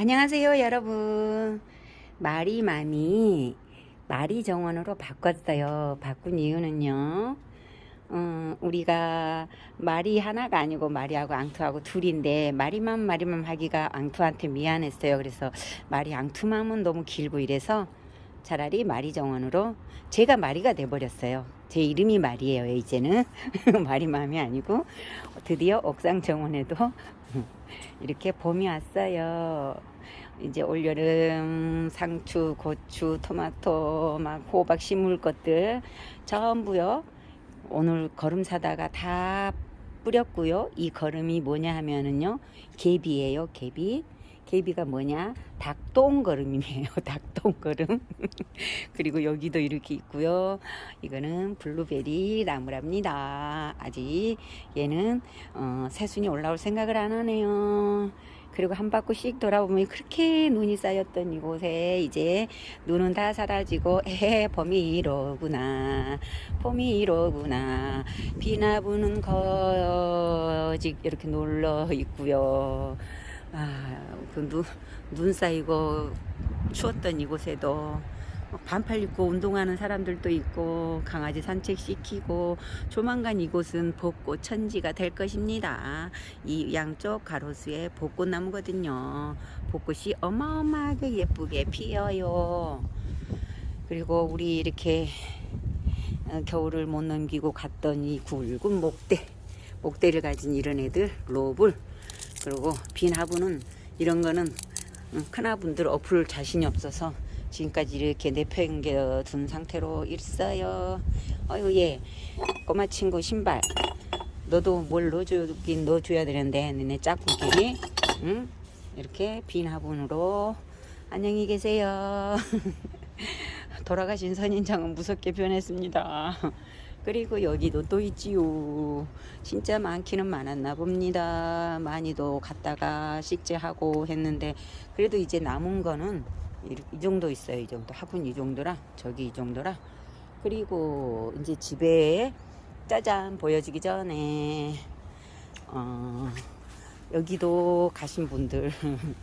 안녕하세요 여러분. 마리맘이 마리정원으로 바꿨어요. 바꾼 이유는요 어, 우리가 마리 하나가 아니고 마리하고 앙투하고 둘인데 마리맘 마리맘 하기가 앙투한테 미안했어요. 그래서 마리 앙투맘은 너무 길고 이래서 차라리 마리 정원으로 제가 마리가 돼버렸어요 제 이름이 마리예요 이제는 마리맘이 아니고 드디어 옥상 정원에도 이렇게 봄이 왔어요. 이제 올여름 상추, 고추, 토마토, 막 호박 심을 것들 전부요. 오늘 거름 사다가 다 뿌렸고요. 이 거름이 뭐냐 하면은요. 개비예요. 개비. 개비가 뭐냐? 닭똥거름이에요. 닭똥거름. 그리고 여기도 이렇게 있고요. 이거는 블루베리 나무랍니다. 아직 얘는 어, 새순이 올라올 생각을 안 하네요. 그리고 한 바퀴씩 돌아보면 그렇게 눈이 쌓였던 이곳에 이제 눈은 다 사라지고 에 봄이 이로구나 봄이 이로구나 비나 부는 거직 이렇게 놀러 있고요 아, 그 눈, 눈 쌓이고 추웠던 이곳에도 반팔 입고 운동하는 사람들도 있고 강아지 산책시키고 조만간 이곳은 벚꽃 천지가 될 것입니다. 이 양쪽 가로수에 벚꽃나무거든요. 벚꽃이 어마어마하게 예쁘게 피어요. 그리고 우리 이렇게 어, 겨울을 못 넘기고 갔던 이 굵은 목대 목대를 가진 이런 애들 로블 그리고 빈 화분은 이런 거는 큰 화분들 어플 자신이 없어서 지금까지 이렇게 내팽겨 둔 상태로 있어요. 어유 얘 꼬마 친구 신발. 너도 뭘 넣어주긴 넣어줘야 되는데 너네 짝꿍끼리. 응? 이렇게 빈 화분으로 안녕히 계세요. 돌아가신 선인장은 무섭게 변했습니다 그리고 여기도 또 있지요. 진짜 많기는 많았나 봅니다. 많이도 갔다가 식재하고 했는데 그래도 이제 남은 거는 이, 이 정도 있어요. 이 정도. 화분 이 정도라 저기 이 정도라. 그리고 이제 집에 짜잔 보여주기 전에 어, 여기도 가신 분들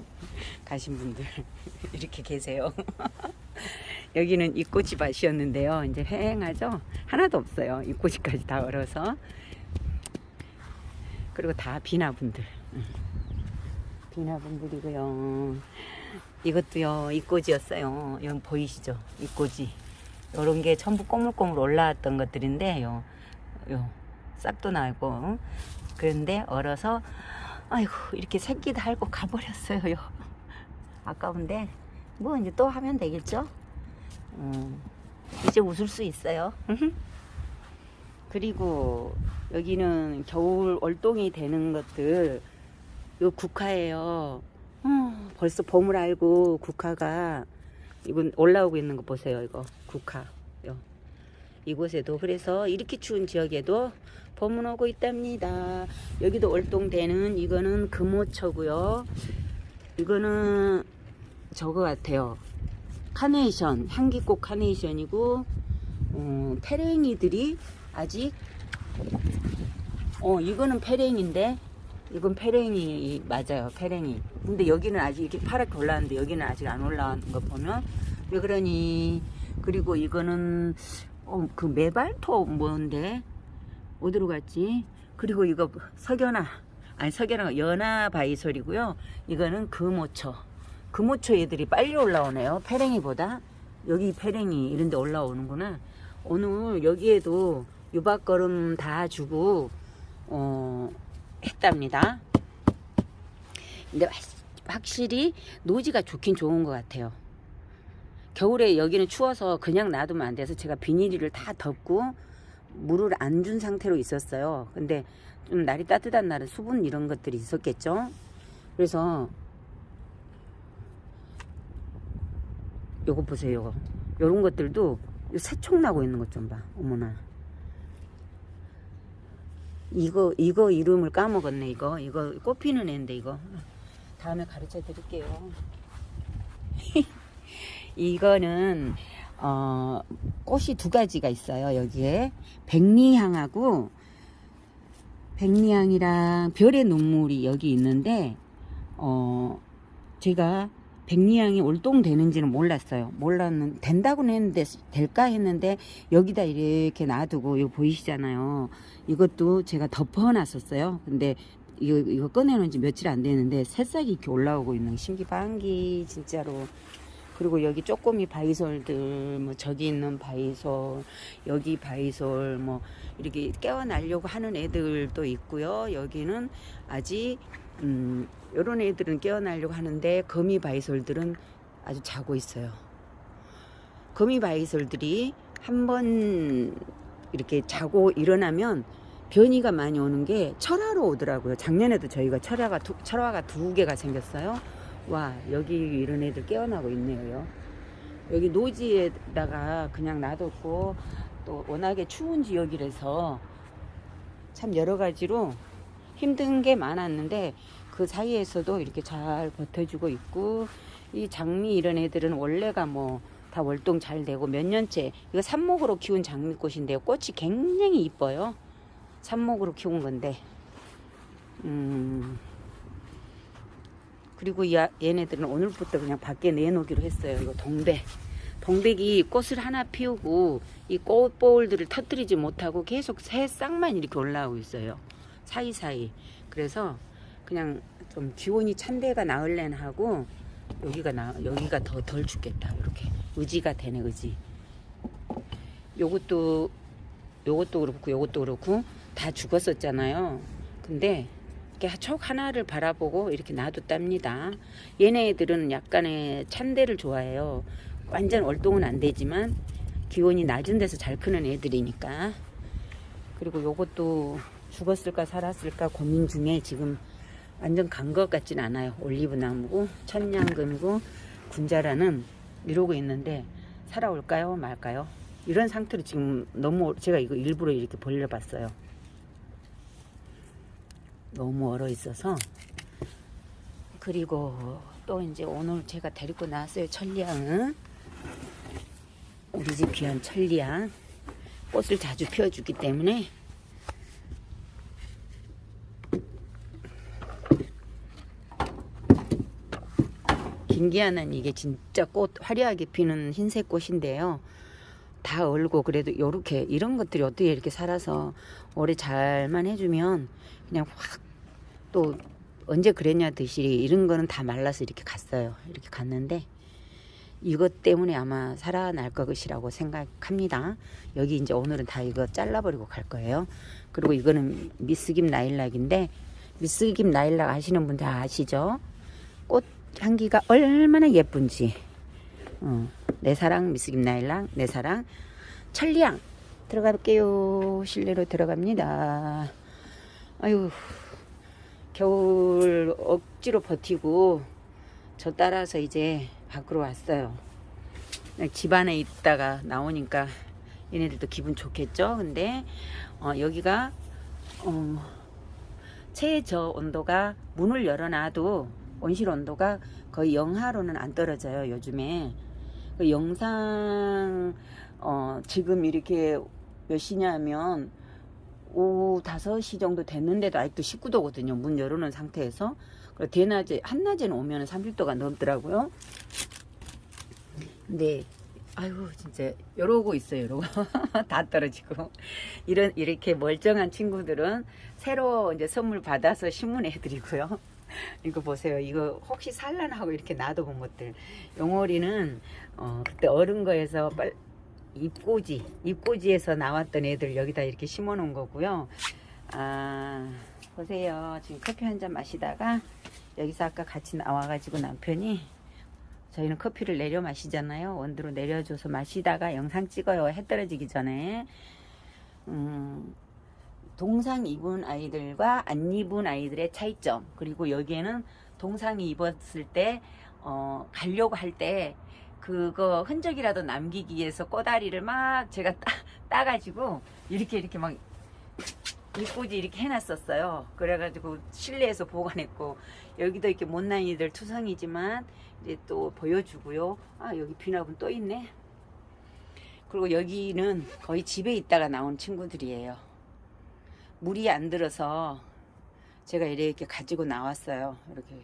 가신 분들 이렇게 계세요. 여기는 이꼬치밭이었는데요. 이제 휑하죠? 하나도 없어요. 이꼬치까지 다 얼어서. 그리고 다 비나분들. 비나분들이고요. 이것도요, 이꼬지였어요. 여기 보이시죠? 이꼬지. 요런 게 전부 꼬물꼬물 올라왔던 것들인데, 요, 요, 싹도 나고. 그런데 얼어서, 아이고, 이렇게 새끼 달고 가버렸어요. 아까운데, 뭐 이제 또 하면 되겠죠? 음, 이제 웃을 수 있어요. 그리고 여기는 겨울 월동이 되는 것들 요 국화예요. 어, 벌써 봄을 알고 국화가 이건 올라오고 있는 거 보세요. 이거 국화. 요. 이곳에도 그래서 이렇게 추운 지역에도 봄은 오고 있답니다. 여기도 월동되는 이거는 금오초고요. 이거는 저거 같아요. 카네이션 향기꽃 카네이션이고 어, 페랭이들이 아직 어 이거는 페랭인데 이건 페랭이 맞아요 페랭이. 근데 여기는 아직 이렇게 파랗게 올라왔는데 여기는 아직 안 올라온 거 보면 왜 그러니? 그리고 이거는 어, 그 메발토 뭔데? 어디로 갔지? 그리고 이거 석연아 아니 석연아 연아 바이솔이고요. 이거는 금오초 금오초 애들이 빨리 올라오네요. 페랭이보다. 여기 페랭이 이런 데 올라오는구나. 오늘 여기에도 유박걸음 다 주고 어, 했답니다. 근데 확실히 노지가 좋긴 좋은 것 같아요. 겨울에 여기는 추워서 그냥 놔두면 안 돼서 제가 비닐을 다 덮고 물을 안 준 상태로 있었어요. 근데 좀 날이 따뜻한 날은 수분 이런 것들이 있었겠죠. 그래서 요거 보세요 요런 것들도 새총 나고 있는 것 좀 봐 어머나. 이거 이거 이름을 까먹었네 이거. 이거 꽃피는 애인데 이거. 다음에 가르쳐 드릴게요. 이거는 어, 꽃이 두 가지가 있어요 여기에. 백리향하고 백리향이랑 별의 눈물이 여기 있는데 어, 제가 백리향이 올동되는지는 몰랐어요. 몰랐는 된다고는 했는데 될까 했는데 여기다 이렇게 놔두고 이거 보이시잖아요. 이것도 제가 덮어놨었어요. 근데 이거 이거 꺼내놓은 지 며칠 안 되는데 새싹이 이렇게 올라오고 있는 거 신기반기 진짜로. 그리고 여기 쪼꼬미 바이솔들 뭐 저기 있는 바이솔 여기 바이솔 뭐 이렇게 깨어나려고 하는 애들도 있고요. 여기는 아직 음 요런 애들은 깨어나려고 하는데 거미 바이솔들은 아주 자고 있어요. 거미 바이솔들이 한번 이렇게 자고 일어나면 변이가 많이 오는 게 철화로 오더라고요. 작년에도 저희가 철화가 두, 철화가 두 개가 생겼어요. 와 여기 이런 애들 깨어나고 있네요. 여기 노지에다가 그냥 놔뒀고 또 워낙에 추운 지역이라서 참 여러 가지로 힘든 게 많았는데 그 사이에서도 이렇게 잘 버텨주고 있고 이 장미 이런 애들은 원래가 뭐 다 월동 잘 되고 몇 년째 이거 삽목으로 키운 장미꽃인데요. 꽃이 굉장히 이뻐요. 삽목으로 키운 건데. 음. 그리고 이 아- 얘네들은 오늘부터 그냥 밖에 내놓기로 했어요. 이거 동백. 동백이 꽃을 하나 피우고 이 꽃볼들을 터뜨리지 못하고 계속 새 싹만 이렇게 올라오고 있어요 사이사이. 그래서 그냥 좀 기온이 찬 데가 나을래나 하고 여기가 나 여기가 더덜 춥겠다. 이렇게 의지가 되네 의지. 요것도 요것도 그렇고 요것도 그렇고 다 죽었었잖아요. 근데 이렇게 촉 하나를 바라보고 이렇게 놔뒀답니다. 얘네들은 약간의 찬 데를 좋아해요. 완전 월동은 안 되지만 기온이 낮은 데서 잘 크는 애들이니까. 그리고 요것도 죽었을까 살았을까 고민 중에 지금 완전 간 것 같진 않아요. 올리브 나무고 천냥금이고 군자라는 이러고 있는데 살아올까요 말까요? 이런 상태로 지금 너무 제가 이거 일부러 이렇게 벌려봤어요. 너무 얼어 있어서 그리고 또 이제 오늘 제가 데리고 나왔어요 천리향은 우리 집 귀한 천리향 꽃을 자주 피워주기 때문에 김기아는 이게 진짜 꽃 화려하게 피는 흰색 꽃인데요. 다 얼고 그래도 요렇게 이런 것들이 어떻게 이렇게 살아서 오래 잘만 해주면 그냥 확 또 언제 그랬냐 듯이 이런 거는 다 말라서 이렇게 갔어요. 이렇게 갔는데 이것 때문에 아마 살아날 것이라고 생각합니다. 여기 이제 오늘은 다 이거 잘라버리고 갈 거예요. 그리고 이거는 미스김 나일락인데 미스김 나일락 아시는 분다 아시죠? 꽃 향기가 얼마나 예쁜지. 어, 내 사랑 미스김 나일락, 내 사랑 천리향 들어갈게요. 실내로 들어갑니다. 아유 겨울 억지로 버티고 저 따라서 이제 밖으로 왔어요. 집 안에 있다가 나오니까 얘네들도 기분 좋겠죠. 근데 어, 여기가 어, 최저 온도가 문을 열어놔도 온실 온도가 거의 영하로는 안 떨어져요. 요즘에 그 영상 어, 지금 이렇게 몇 시냐면 오후 5시 정도 됐는데도 아직도 19도거든요. 문 열어놓은 상태에서. 그리고 대낮에, 한낮에는 오면 30도가 넘더라고요. 근데, 아유, 진짜, 이러고 있어요, 이러고. 다 떨어지고. 이런, 이렇게 멀쩡한 친구들은 새로 이제 선물 받아서 신문해 드리고요. 이거 보세요. 이거 혹시 산란하고 이렇게 놔둬본 것들. 용오리는, 어, 그때 어른 거에서 빨, 잎꽂이, 잎꽂이에서 나왔던 애들 여기다 이렇게 심어 놓은 거고요. 아, 보세요. 지금 커피 한 잔 마시다가 여기서 아까 같이 나와가지고 남편이 저희는 커피를 내려 마시잖아요. 원두로 내려줘서 마시다가 영상 찍어요. 해 떨어지기 전에. 음, 동상 입은 아이들과 안 입은 아이들의 차이점. 그리고 여기에는 동상이 입었을 때, 어, 가려고 할 때, 그거 흔적이라도 남기기 위해서 꼬다리를 막 제가 따, 따가지고, 이렇게 이렇게 막, 입꼬지 이렇게 해놨었어요. 그래가지고 실내에서 보관했고, 여기도 이렇게 못난이들 투성이지만, 이제 또 보여주고요. 아, 여기 비나분 또 있네. 그리고 여기는 거의 집에 있다가 나온 친구들이에요. 물이 안 들어서 제가 이렇게 가지고 나왔어요. 이렇게.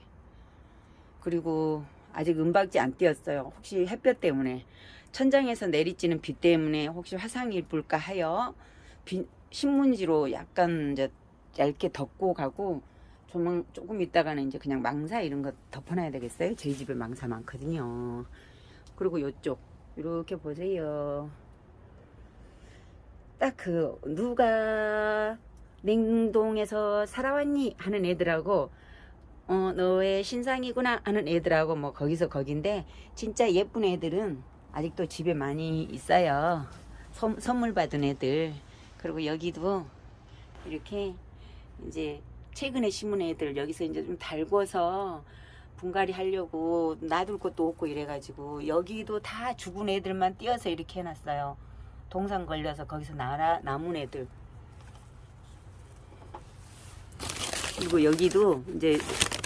그리고 아직 은박지 안 띄었어요. 혹시 햇볕 때문에 천장에서 내리쬐는 비 때문에 혹시 화상이 입을까 하여 비- 신문지로 약간 이제 얇게 덮고 가고 조금 조금 있다가는 이제 그냥 망사 이런 거 덮어놔야 되겠어요. 저희 집에 망사 많거든요. 그리고 요쪽 이렇게 보세요. 딱 그 누가 냉동에서 살아왔니 하는 애들하고 어 너의 신상이구나 하는 애들하고 뭐 거기서 거긴데 진짜 예쁜 애들은 아직도 집에 많이 있어요. 선, 선물 받은 애들 그리고 여기도 이렇게 이제 최근에 심은 애들 여기서 이제 좀 달궈서 분갈이 하려고 놔둘 것도 없고 이래가지고 여기도 다 죽은 애들만 띄어서 이렇게 해놨어요. 동상 걸려서 거기서 나라 남은 애들 그리고 여기도 이제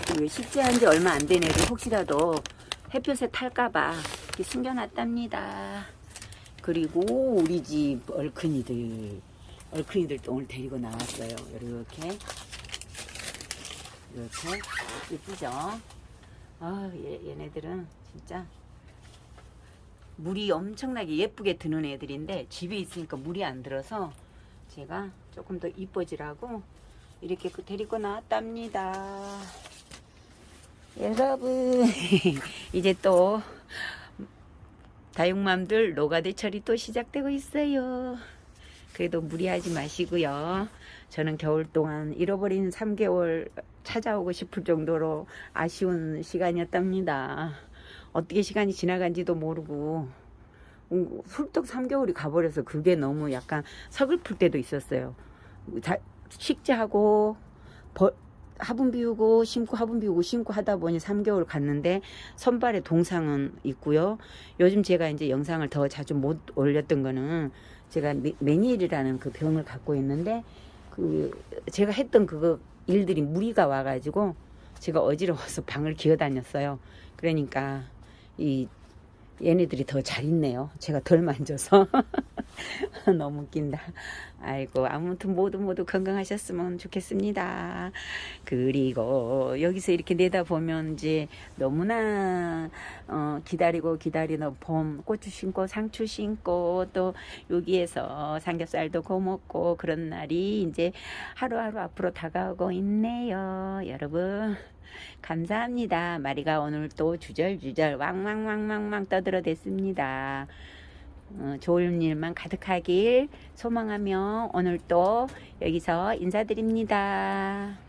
그 식재한 지 얼마 안 된 애들 혹시라도 햇볕에 탈까봐 이렇게 숨겨놨답니다. 그리고 우리 집 얼큰이들 얼큰이들 또 오늘 데리고 나왔어요. 이렇게 이렇게 예쁘죠? 아 얘, 얘네들은 진짜 물이 엄청나게 예쁘게 드는 애들인데 집에 있으니까 물이 안 들어서 제가 조금 더 이뻐지라고 이렇게 그 데리고 나왔답니다. 여러분 이제 또 다육맘들 노가대철이 또 시작되고 있어요. 그래도 무리하지 마시고요. 저는 겨울 동안 잃어버린 3개월 찾아오고 싶을 정도로 아쉬운 시간이었답니다. 어떻게 시간이 지나간지도 모르고 음, 훌쩍 3개월이 가버려서 그게 너무 약간 서글플 때도 있었어요. 자, 식재하고 버, 화분 비우고 심고 화분 비우고 심고 하다 보니 3개월 갔는데 선발에 동상은 있고요. 요즘 제가 이제 영상을 더 자주 못 올렸던 거는 제가 메- 메니엘이라는 그 병을 갖고 있는데 그 제가 했던 그거 일들이 무리가 와가지고 제가 어지러워서 방을 기어 다녔어요. 그러니까 이 얘네들이 더 잘 있네요. 제가 덜 만져서 너무 웃긴다. 아이고 아무튼 모두 모두 건강하셨으면 좋겠습니다. 그리고 여기서 이렇게 내다 보면 이제 너무나 어, 기다리고 기다리는 봄 고추 심고 상추 심고 또 여기에서 삼겹살도 구워 먹고 그런 날이 이제 하루하루 앞으로 다가오고 있네요. 여러분 감사합니다. 마리가 오늘 또 주절주절 왕왕왕왕왕 떠들어 댔습니다. 어, 좋은 일만 가득하길 소망하며 오늘 또 여기서 인사드립니다.